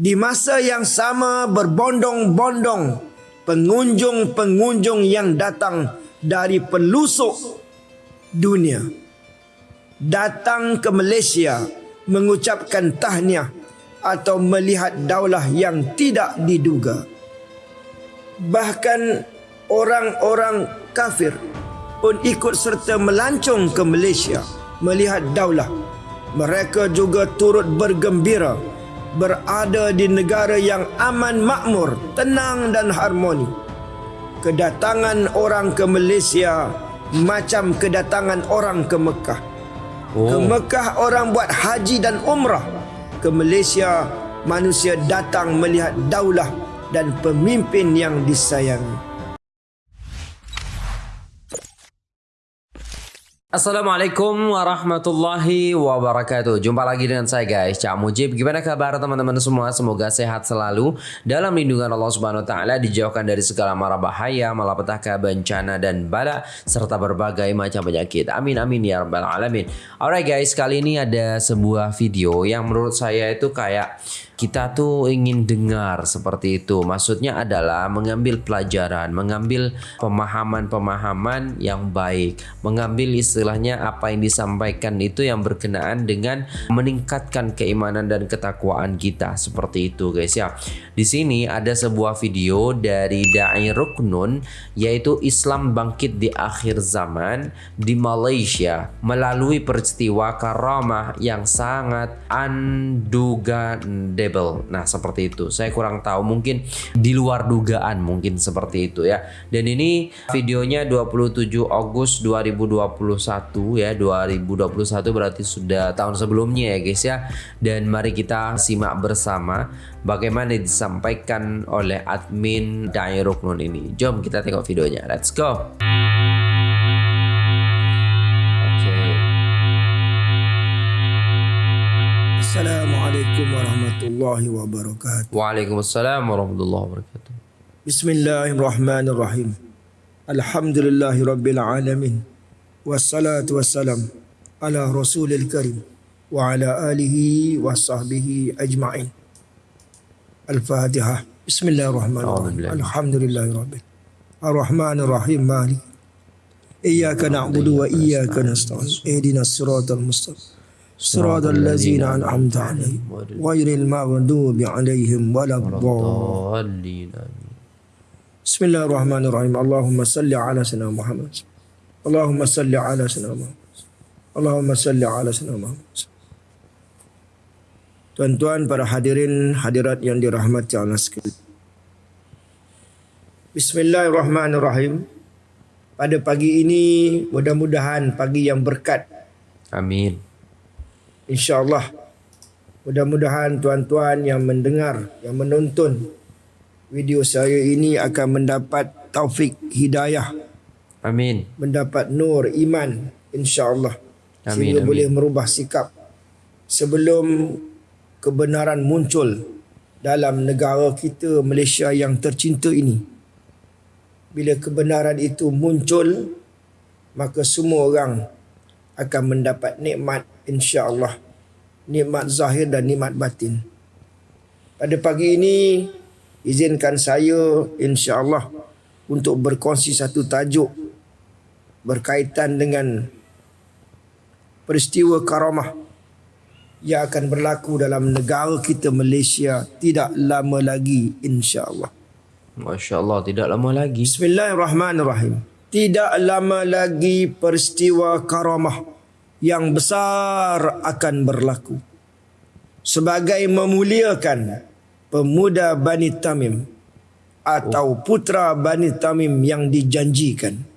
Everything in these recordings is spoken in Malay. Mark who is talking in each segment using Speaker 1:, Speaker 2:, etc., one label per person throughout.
Speaker 1: Di masa yang sama berbondong-bondong pengunjung-pengunjung yang datang dari pelusuk dunia datang ke Malaysia mengucapkan tahniah atau melihat daulah yang tidak diduga. Bahkan orang-orang kafir pun ikut serta melancong ke Malaysia melihat daulah. Mereka juga turut bergembira berada di negara yang aman makmur, tenang dan harmoni. Kedatangan orang ke Malaysia macam kedatangan orang ke Mekah. Oh. Ke Mekah orang buat haji dan umrah. Ke Malaysia manusia datang melihat daulah dan pemimpin yang disayangi.
Speaker 2: Assalamualaikum warahmatullahi wabarakatuh. Jumpa lagi dengan saya guys. Cak Mujib Gimana kabar teman-teman semua? Semoga sehat selalu Dalam lindungan Allah subhanahu wa ta'ala Dijauhkan dari segala mara bahaya Malapetaka, bencana dan bala Serta berbagai macam penyakit. Amin amin ya rabbal alamin. Alright guys Kali ini ada sebuah video Yang menurut saya itu kayak kita tuh ingin dengar seperti itu. Maksudnya adalah mengambil pelajaran, mengambil pemahaman-pemahaman yang baik, mengambil istilahnya apa yang disampaikan itu yang berkenaan dengan meningkatkan keimanan dan ketakwaan kita seperti itu guys ya. Di sini ada sebuah video dari dai Ruknun yaitu Islam bangkit di akhir zaman di Malaysia melalui peristiwa karamah yang sangat unduga label. Nah, seperti itu. Saya kurang tahu mungkin di luar dugaan mungkin seperti itu ya. Dan ini videonya 27 Agustus 2021 ya. 2021 berarti sudah tahun sebelumnya ya guys ya. Dan mari kita simak bersama bagaimana disampaikan oleh admin Dai Ruknun ini. Jom kita tengok videonya. Let's go.
Speaker 1: Assalamualaikum warahmatullahi wabarakatuh.
Speaker 2: Waalaikumsalam warahmatullahi wabarakatuh.
Speaker 1: Bismillahirrahmanirrahim. Alhamdulillahi rabbil alamin. والصلاة والسلام على رسول الكريم وعلى آله وصحبه أجمعين. الفاتحة. بسم الله الرحمن الرحيم. الحمد لله رب الرحمن الرحيم مالك إياك نعبد وإياك نستعين. اهدنا الصراط المستقيم. صراط الذين أنعمت عليهم. غير المغضوب عليهم ولا الضالين. بسم الله الرحمن الرحيم. اللهم صل على سيدنا محمد. Allahumma salli ala سيدنا Allahumma salli ala على سيدنا محمد Tuan-tuan para hadirin hadirat yang dirahmati Allah sekalian. Bismillahirrahmanirrahim. Pada pagi ini mudah-mudahan pagi yang berkat.
Speaker 2: Amin.
Speaker 1: Insya-Allah mudah-mudahan tuan-tuan yang mendengar yang menonton video saya ini akan mendapat taufik hidayah
Speaker 2: amin
Speaker 1: mendapat nur iman insyaallah sehingga amin. boleh merubah sikap sebelum kebenaran muncul dalam negara kita Malaysia yang tercinta ini bila kebenaran itu muncul maka semua orang akan mendapat nikmat insya-Allah nikmat zahir dan nikmat batin. Pada pagi ini izinkan saya insya-Allah untuk berkongsi satu tajuk berkaitan dengan peristiwa karamah yang akan berlaku dalam negara kita Malaysia tidak lama lagi insya-Allah.
Speaker 2: Masya-Allah tidak lama lagi.
Speaker 1: Bismillahirrahmanirrahim. Tidak lama lagi peristiwa karamah yang besar akan berlaku sebagai memuliakan pemuda Bani Tamim atau putra Bani Tamim yang dijanjikan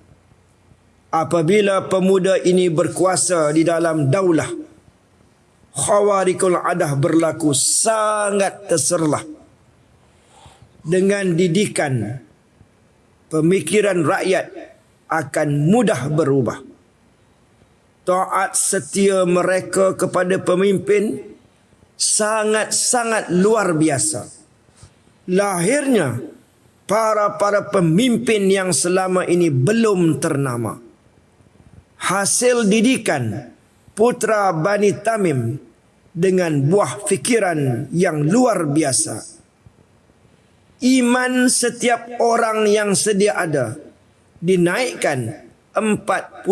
Speaker 1: apabila pemuda ini berkuasa di dalam daulah khawarikul adah berlaku sangat terserlah dengan didikan pemikiran rakyat akan mudah berubah taat setia mereka kepada pemimpin sangat-sangat luar biasa. Lahirnya para-para pemimpin yang selama ini belum ternama. Hasil didikan putra Bani Tamim dengan buah fikiran yang luar biasa. Iman setiap orang yang sedia ada dinaikkan 40%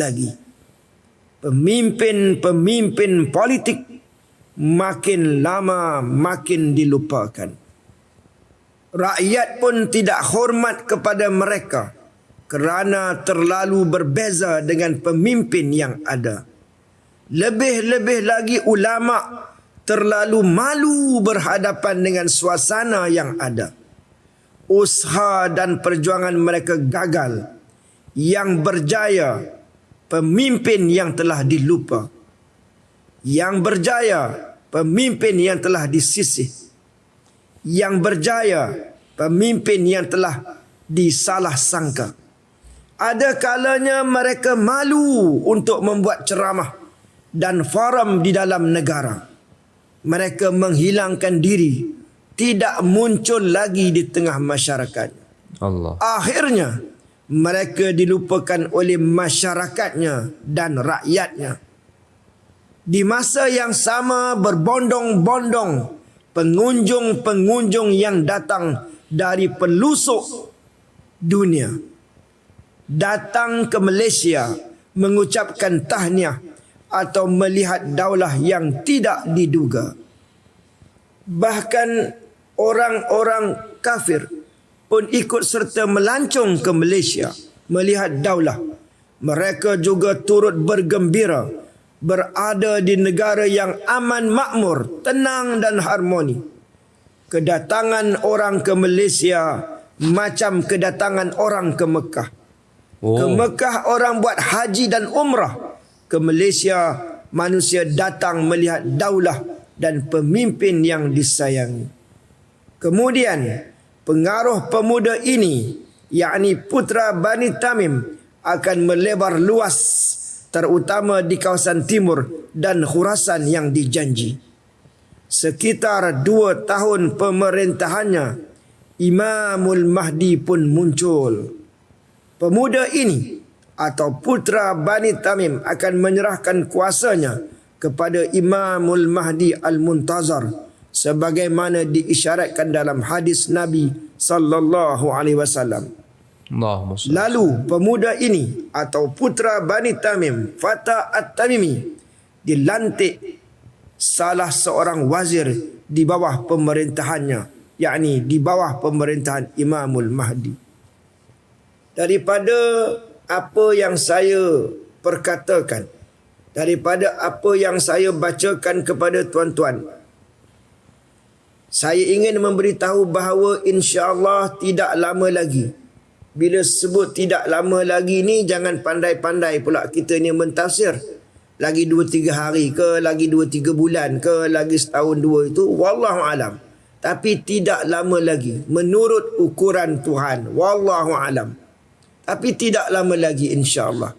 Speaker 1: lagi. Pemimpin-pemimpin politik makin lama makin dilupakan. Rakyat pun tidak hormat kepada mereka kerana terlalu berbeza dengan pemimpin yang ada. Lebih-lebih lagi ulama terlalu malu berhadapan dengan suasana yang ada. Usaha dan perjuangan mereka gagal. Yang berjaya pemimpin yang telah dilupa. Yang berjaya pemimpin yang telah disisih. Yang berjaya pemimpin yang telah disalah sangka. Ada kalanya mereka malu untuk membuat ceramah dan forum di dalam negara. Mereka menghilangkan diri, tidak muncul lagi di tengah masyarakat.
Speaker 2: Allah.
Speaker 1: Akhirnya mereka dilupakan oleh masyarakatnya dan rakyatnya. Di masa yang sama berbondong-bondong pengunjung-pengunjung yang datang dari pelusuk dunia datang ke Malaysia mengucapkan tahniah atau melihat daulah yang tidak diduga. Bahkan orang-orang kafir pun ikut serta melancong ke Malaysia melihat daulah. Mereka juga turut bergembira berada di negara yang aman makmur, tenang dan harmoni. Kedatangan orang ke Malaysia macam kedatangan orang ke Mekah. Oh. Ke Mekah orang buat haji dan umrah ke Malaysia manusia datang melihat daulah dan pemimpin yang disayangi. Kemudian pengaruh pemuda ini yakni putra Bani Tamim akan melebar luas terutama di kawasan timur dan Khurasan yang dijanji. Sekitar dua tahun pemerintahannya, Imamul Mahdi pun muncul. Pemuda ini atau putra Bani Tamim akan menyerahkan kuasanya kepada Imamul Mahdi Al-Muntazar sebagaimana diisyaratkan dalam hadis Nabi sallallahu alaihi wasallam. Lalu pemuda ini atau putra Bani Tamim Fata At-Tamimi dilantik salah seorang wazir di bawah pemerintahannya yakni di bawah pemerintahan Imamul Mahdi. Daripada apa yang saya perkatakan daripada apa yang saya bacakan kepada tuan-tuan saya ingin memberitahu bahawa insya-Allah tidak lama lagi. Bila sebut tidak lama lagi ni jangan pandai-pandai pula kita ni mentafsir. Lagi 2 3 hari ke lagi 2 3 bulan ke lagi setahun dua itu wallahu alam. Tapi tidak lama lagi menurut ukuran Tuhan wallahu alam tapi tidak lama lagi insya-Allah.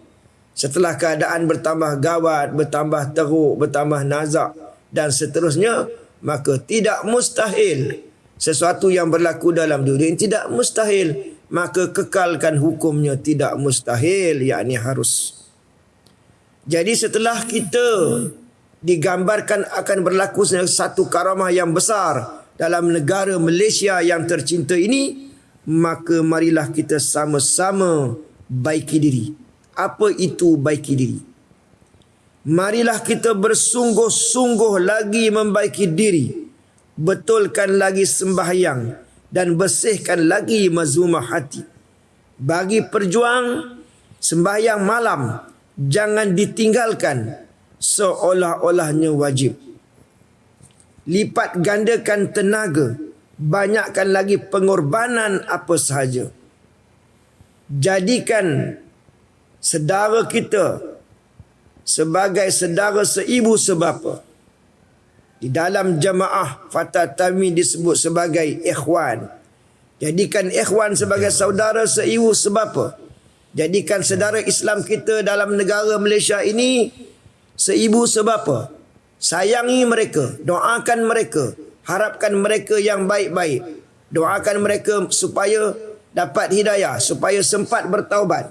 Speaker 1: Setelah keadaan bertambah gawat, bertambah teruk, bertambah nazak dan seterusnya, maka tidak mustahil sesuatu yang berlaku dalam dunia ini tidak mustahil, maka kekalkan hukumnya tidak mustahil, yakni harus. Jadi setelah kita digambarkan akan berlaku satu karamah yang besar dalam negara Malaysia yang tercinta ini, maka marilah kita sama-sama baiki diri. Apa itu baiki diri? Marilah kita bersungguh-sungguh lagi membaiki diri. Betulkan lagi sembahyang dan bersihkan lagi mazumah hati. Bagi perjuang sembahyang malam jangan ditinggalkan seolah-olahnya wajib. Lipat gandakan tenaga banyakkan lagi pengorbanan apa sahaja. Jadikan sedara kita sebagai sedara seibu sebapa. Di dalam jamaah Fatah Tami disebut sebagai ikhwan. Jadikan ikhwan sebagai saudara seibu sebapa. Jadikan sedara Islam kita dalam negara Malaysia ini seibu sebapa. Sayangi mereka, doakan mereka, harapkan mereka yang baik-baik. Doakan mereka supaya dapat hidayah, supaya sempat bertaubat.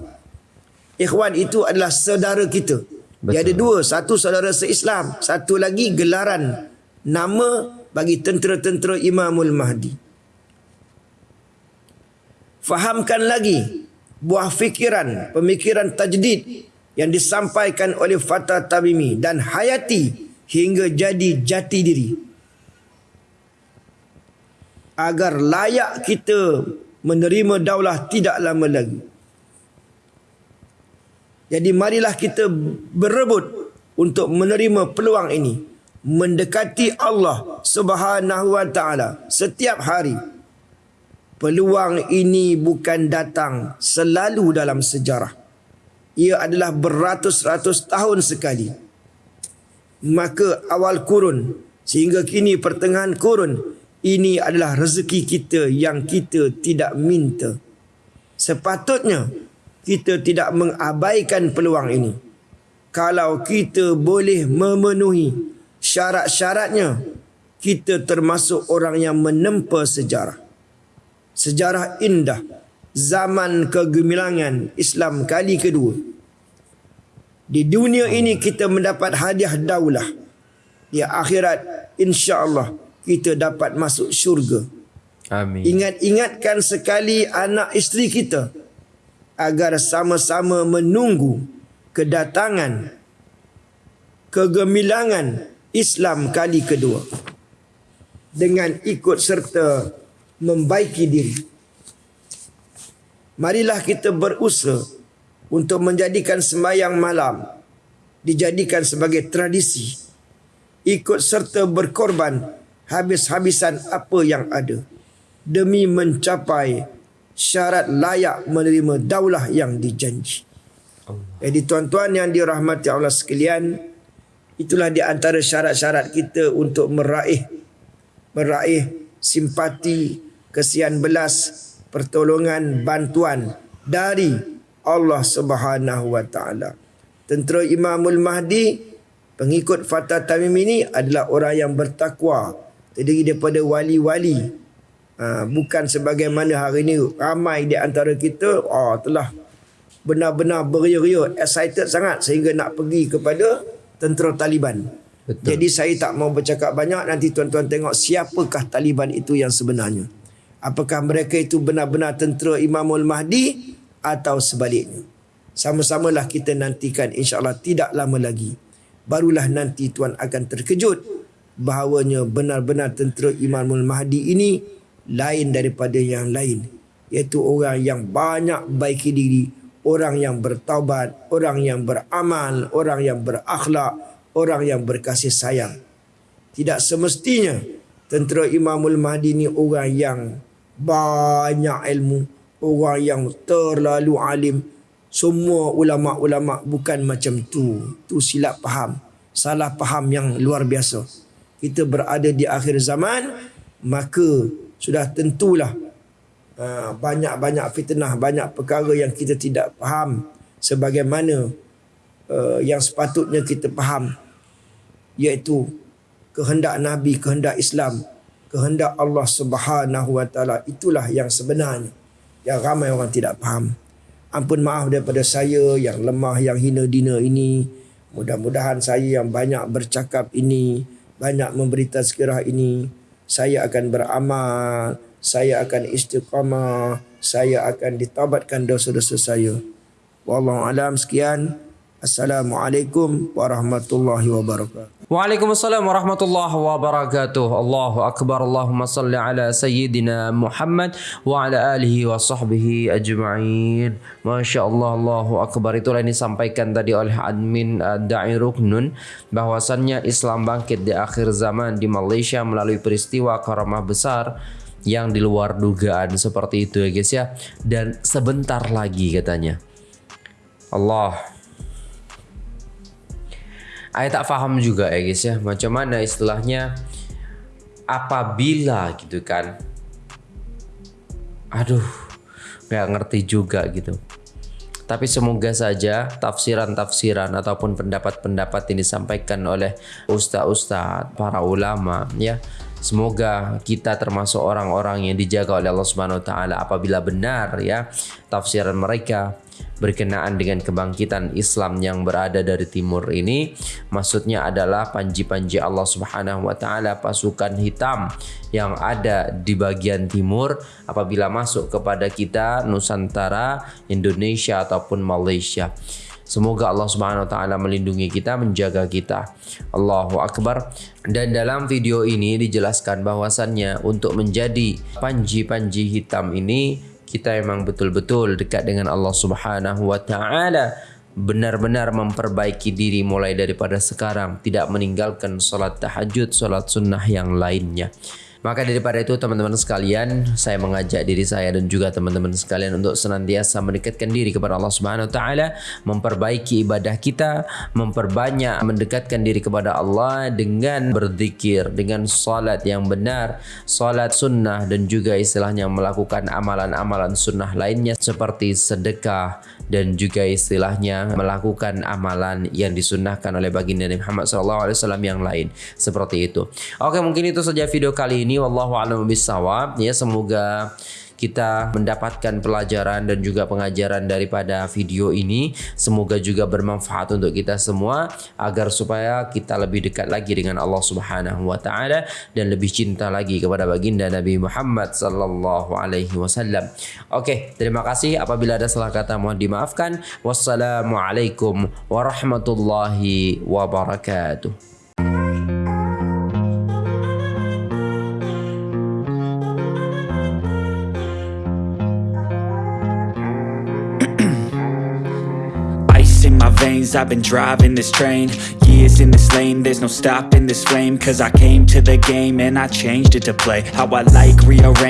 Speaker 1: Ikhwan itu adalah saudara kita. Betul. Dia ada dua, satu saudara seislam, satu lagi gelaran nama bagi tentera-tentera Imamul Mahdi. Fahamkan lagi buah fikiran, pemikiran tajdid yang disampaikan oleh Fatah Tamimi dan hayati hingga jadi jati diri. Agar layak kita menerima daulah tidak lama lagi. Jadi marilah kita berebut untuk menerima peluang ini. Mendekati Allah subhanahu wa ta'ala setiap hari. Peluang ini bukan datang selalu dalam sejarah. Ia adalah beratus-ratus tahun sekali. Maka awal kurun sehingga kini pertengahan kurun ini adalah rezeki kita yang kita tidak minta. Sepatutnya kita tidak mengabaikan peluang ini. Kalau kita boleh memenuhi syarat-syaratnya, kita termasuk orang yang menempa sejarah. Sejarah indah zaman kegemilangan Islam kali kedua. Di dunia ini kita mendapat hadiah daulah. Di akhirat insya-Allah kita dapat masuk syurga. Amin. Ingat-ingatkan sekali anak isteri kita agar sama-sama menunggu kedatangan kegemilangan Islam kali kedua dengan ikut serta membaiki diri. Marilah kita berusaha untuk menjadikan sembahyang malam dijadikan sebagai tradisi. Ikut serta berkorban habis-habisan apa yang ada demi mencapai syarat layak menerima daulah yang dijanji. Jadi tuan-tuan yang dirahmati Allah sekalian, itulah di antara syarat-syarat kita untuk meraih meraih simpati, kesian belas, pertolongan, bantuan dari Allah Subhanahu wa taala. Tentera Imamul Mahdi pengikut Fatah Tamim ini adalah orang yang bertakwa, terdiri daripada wali-wali ha, bukan sebagaimana hari ini ramai di antara kita oh, telah benar-benar beria-ria excited sangat sehingga nak pergi kepada tentera Taliban. Betul. jadi saya tak mau bercakap banyak. Nanti tuan-tuan tengok siapakah Taliban itu yang sebenarnya. Apakah mereka itu benar-benar tentera Imamul Mahdi atau sebaliknya. Sama-samalah kita nantikan insyaAllah tidak lama lagi. Barulah nanti tuan akan terkejut bahawanya benar-benar tentera Imamul Mahdi ini lain daripada yang lain. Iaitu orang yang banyak baiki diri orang yang bertaubat orang yang beramal orang yang berakhlak orang yang berkasih sayang. Tidak semestinya tentera Imamul Mahdi ini orang yang banyak ilmu orang yang terlalu alim. Semua ulama-ulama bukan macam tu. Tu silap faham. Salah faham yang luar biasa kita berada di akhir zaman maka sudah tentulah uh, banyak-banyak fitnah banyak perkara yang kita tidak faham sebagaimana uh, yang sepatutnya kita faham iaitu kehendak nabi kehendak Islam kehendak Allah Subhanahu wa taala. Itulah yang sebenarnya yang ramai orang tidak faham. Ampun maaf daripada saya yang lemah yang hina dina ini. Mudah-mudahan saya yang banyak bercakap ini banyak memberi tazkirah ini. Saya akan beramal saya akan istiqamah saya akan ditabatkan dosa-dosa saya. Wallahu alam sekian Assalamualaikum warahmatullahi wabarakatuh.
Speaker 2: Waalaikumsalam warahmatullahi wabarakatuh. Allahu akbar. Allahumma salli ala sayyidina Muhammad wa ala alihi wa sahbihi ajma'in. Masya-Allah Allahu akbar. Itulah yang disampaikan tadi oleh admin uh, Da'i Ruknun bahwasannya Islam bangkit di akhir zaman di Malaysia melalui peristiwa karamah besar yang di luar dugaan seperti itu ya guys ya. Dan sebentar lagi katanya. Allah Saya tak faham juga ya guys ya. Macam mana istilahnya Apabila gitu kan. Aduh Gak ngerti juga gitu. Tapi semoga saja tafsiran-tafsiran ataupun pendapat-pendapat ini disampaikan oleh ustaz-ustaz, para ulama ya. Semoga kita termasuk orang-orang yang dijaga oleh Allah Subhanahu wa taala apabila benar ya tafsiran mereka berkenaan dengan kebangkitan Islam yang berada dari timur ini maksudnya adalah panji-panji Allah Subhanahu wa taala pasukan hitam yang ada di bagian timur apabila masuk kepada kita Nusantara, Indonesia ataupun Malaysia. Semoga Allah Subhanahu wa taala melindungi kita, menjaga kita. Allahu akbar. Dan dalam video ini dijelaskan bahwasannya untuk menjadi panji-panji hitam ini kita memang betul-betul dekat dengan Allah Subhanahu wa taala. Benar-benar memperbaiki diri mulai daripada sekarang. Tidak meninggalkan solat tahajud solat sunnah yang lainnya Maka daripada itu teman-teman sekalian, saya mengajak diri saya dan juga teman-teman sekalian untuk senantiasa mendekatkan diri kepada Allah Subhanahu wa taala, memperbaiki ibadah kita, memperbanyak mendekatkan diri kepada Allah dengan berzikir, dengan salat yang benar, salat sunnah dan juga istilahnya melakukan amalan-amalan sunnah lainnya seperti sedekah dan juga istilahnya melakukan amalan yang disunnahkan oleh baginda Nabi Muhammad SAW yang lain seperti itu. Oke, mungkin itu saja video kali ini ini wallahu a'lam bissawab ya semoga kita mendapatkan pelajaran dan juga pengajaran daripada video ini semoga juga bermanfaat untuk kita semua agar supaya kita lebih dekat lagi dengan Allah Subhanahu wa taala dan lebih cinta lagi kepada baginda Nabi Muhammad sallallahu alaihi wasallam. Okey, terima kasih apabila ada salah kata mohon dimaafkan. Wassalamualaikum warahmatullahi wabarakatuh.
Speaker 3: Veins I've been driving this train. Years in this lane There's no stopping this flame. Cause I came to the game And I changed it to play. How I like rearrange